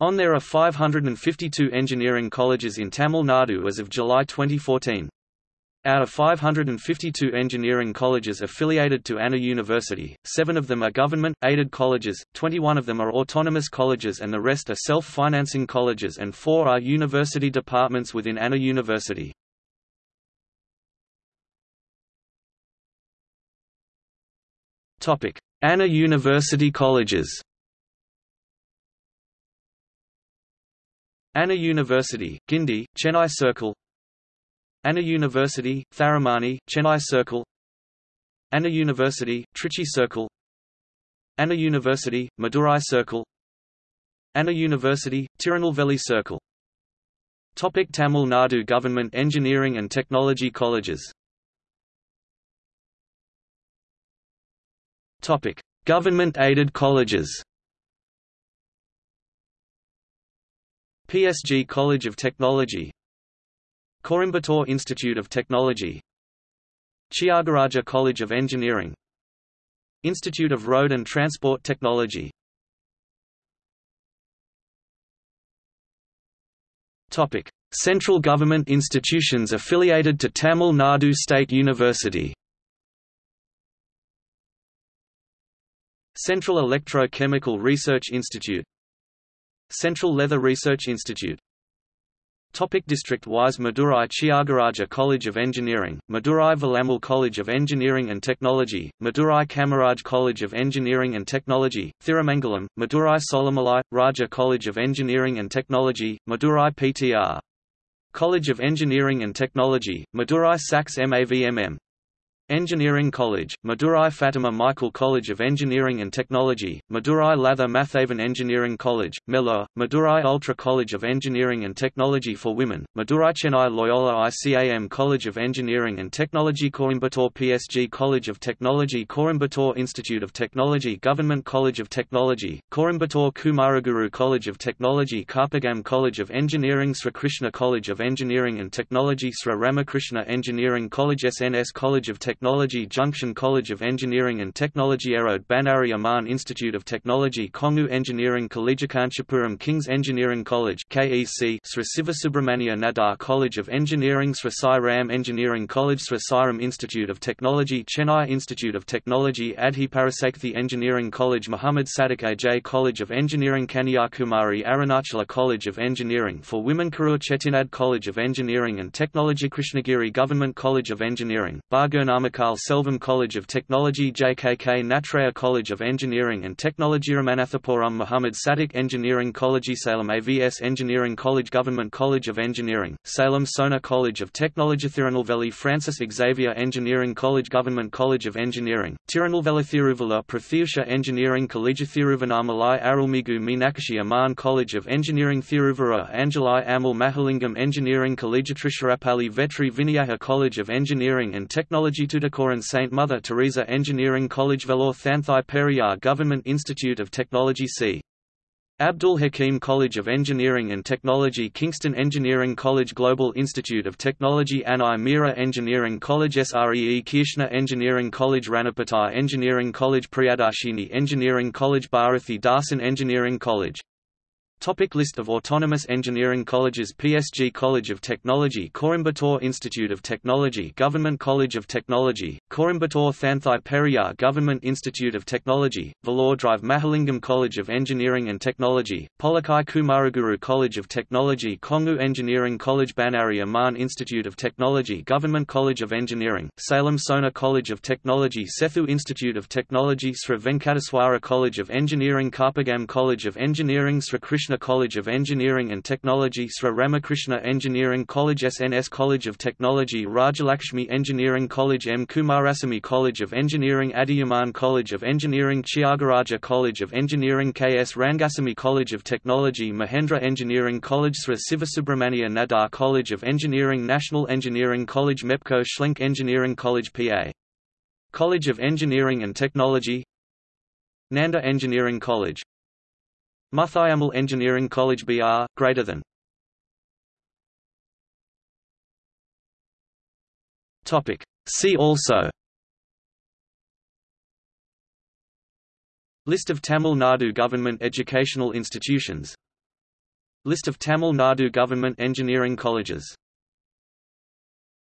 On there are 552 engineering colleges in Tamil Nadu as of July 2014. Out of 552 engineering colleges affiliated to Anna University, seven of them are government-aided colleges, 21 of them are autonomous colleges and the rest are self-financing colleges and four are university departments within Anna University. Anna University colleges Anna University, Guindy, Chennai Circle. Anna University, Tharamani, Chennai Circle. Anna University, Trichy Circle. Anna University, Madurai Circle. Anna University, Tirunelveli Circle. Topic Tamil Nadu Government Engineering and Technology Colleges. Topic. Government-aided colleges PSG College of Technology Coimbatore Institute of Technology Tyagaraja College of Engineering Institute of Road and Transport Technology Topic: Central government institutions affiliated to Tamil Nadu State University. Central Electrochemical Research Institute Central Leather Research Institute Topic District-wise Madurai Tyagaraja College of Engineering, Madurai Velammal College of Engineering and Technology, Madurai Kamaraj College of Engineering and Technology, Thirumangalam, Madurai Solamalai, Raja College of Engineering and Technology, Madurai PTR. College of Engineering and Technology, Madurai SACS MAVMM. Engineering College, Madurai Fatima Michael College of Engineering and Technology, Madurai Latha Mathavan Engineering College, Melur, Madurai Ultra College of Engineering and Technology for Women, Madurai Chennai Loyola ICAM College of Engineering and Technology Coimbatore PSG College of Technology Coimbatore Institute of Technology Government College of Technology, Coimbatore Kumaraguru College of Technology Karpagam College of Engineering Sri Krishna College of Engineering and Technology Sri Ramakrishna Engineering College SNS College of Technology Technology Junction College of Engineering and Technology Erode Bannari Amman Institute of Technology Kongu Engineering College Kanchipuram King's Engineering College KEC Sri Sivasubramania Nadar College of Engineering Sri Sai Ram Engineering College Sri Sairam Institute of Technology Chennai Institute of Technology Adhi Parasakthi Engineering College Muhammad Sadiq Aj College of Engineering Kanyakumari Arunachala College of Engineering for Women Karur Chettinad College of Engineering and Technology Krishnagiri Government College of Engineering, Bargurnama Namakkal Selvam College of Technology JKK Nattraja College of Engineering and Technology Ramanathapuram Muhammad Sadiq Engineering College Salem AVS Engineering College Government College of Engineering, Salem Sona College of Technology Tirunelveli Francis Xavier Engineering College Government College of Engineering, Tirunelveli Thiruvallur Prathyusha Engineering College Thiruvannamalai Arulmigu Meenakshi Amman College of Engineering Thiruvarur Anjalai Ammal Mahalingam Engineering College Tiruchirappalli Vetri Vinaya College of Engineering and Technology Tuticorin St. Mother Teresa Engineering College Vellore Thanthai Periyar Government Institute of Technology C. Abdul Hakim College of Engineering and Technology Kingston Engineering College Global Institute of Technology Annai Mira Engineering College Sree Krishna Engineering College Ranippettai Engineering College Priyadarshini Engineering College Bharathidasan Engineering College Topic list of autonomous engineering colleges PSG College of Technology Coimbatore Institute of Technology Government College of Technology, Coimbatore Thanthai Periyar Government Institute of Technology, Vellore Dr. Mahalingam College of Engineering and Technology, Pollachi Kumaraguru College of Technology Kongu Engineering College Bannari Amman Institute of Technology Government College of Engineering, Salem Sona College of Technology Sethu Institute of Technology Sri Venkateswara College of Engineering Karpagam College of Engineering Sri Krishna Ramakrishna College of Engineering and Technology Sri Ramakrishna Engineering College SNS College of Technology Rajalakshmi Engineering College M. Kumarasamy College of Engineering Adhiyamaan College of Engineering Tyagaraja College of Engineering K. S. Rangasamy College of Technology Mahendra Engineering College Sri Sivasubramania Nadar College of Engineering National Engineering College MEPCO Schlenk Engineering College PA. College of Engineering and Technology Nanda Engineering College Muthayammal Engineering College BR, greater than. Topic. See also. List of Tamil Nadu government educational institutions. List of Tamil Nadu government engineering colleges